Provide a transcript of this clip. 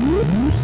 Woo!